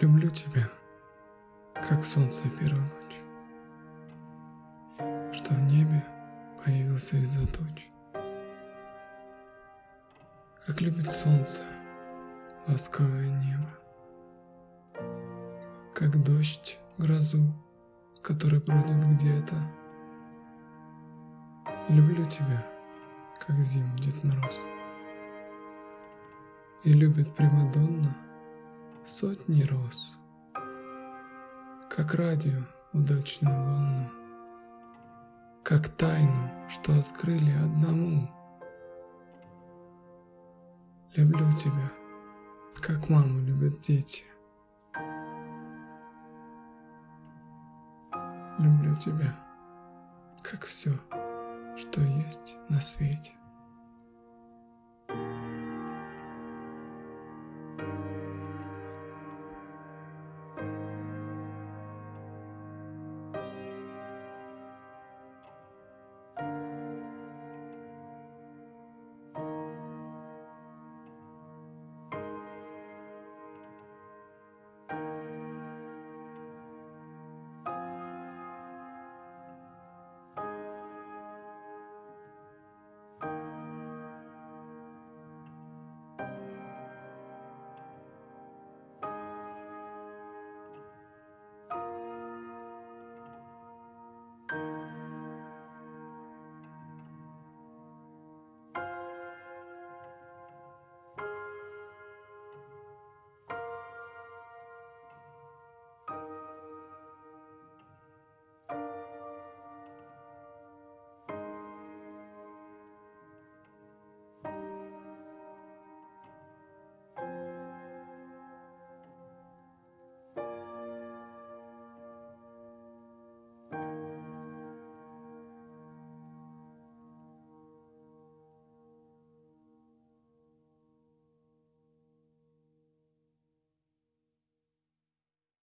Люблю тебя, как солнце первой ночи, Что в небе появился из-за туч. Как любит солнце ласковое небо, Как дождь грозу, с которой бродит где-то. Люблю тебя, как зиму Дед Мороз. И любит Примадонна — сотни роз, как радио удачную волну, как тайну, что открыли одному. Люблю тебя, как маму любят дети. Люблю тебя, как все, что есть на свете.